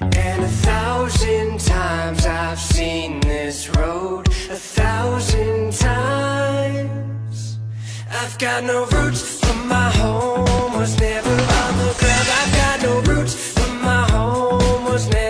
And a thousand times I've seen this road. A thousand times I've got no roots, but my home. Was never on the ground I've got no roots, but my home. Was never